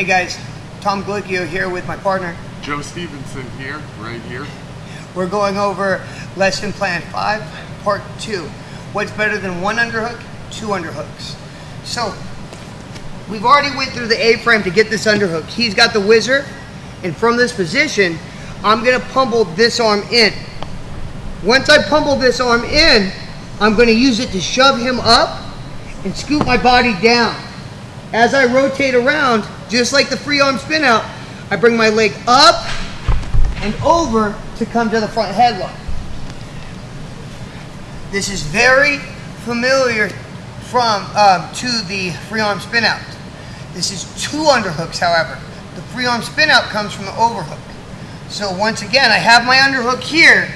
Hey guys, Tom Glicchio here with my partner. Joe Stevenson here, right here. We're going over lesson plan five, part two. What's better than one underhook? Two underhooks. So we've already went through the A-frame to get this underhook. He's got the whizzer, and from this position, I'm gonna pummel this arm in. Once I pummel this arm in, I'm gonna use it to shove him up and scoop my body down. As I rotate around, just like the free arm spin out, I bring my leg up and over to come to the front headlock. This is very familiar from um, to the free arm spin out. This is two underhooks, however. The free arm spin out comes from the overhook. So once again, I have my underhook here,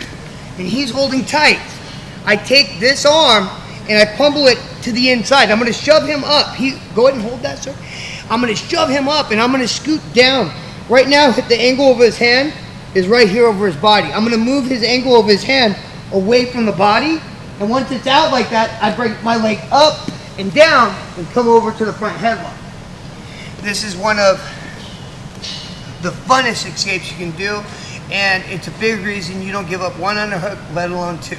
and he's holding tight. I take this arm and I pummel it to the inside. I'm going to shove him up. He go ahead and hold that, sir. I'm going to shove him up, and I'm going to scoot down. Right now, the angle of his hand is right here over his body. I'm going to move his angle of his hand away from the body, and once it's out like that, I bring my leg up and down and come over to the front headlock. This is one of the funnest escapes you can do, and it's a big reason you don't give up one underhook, let alone two.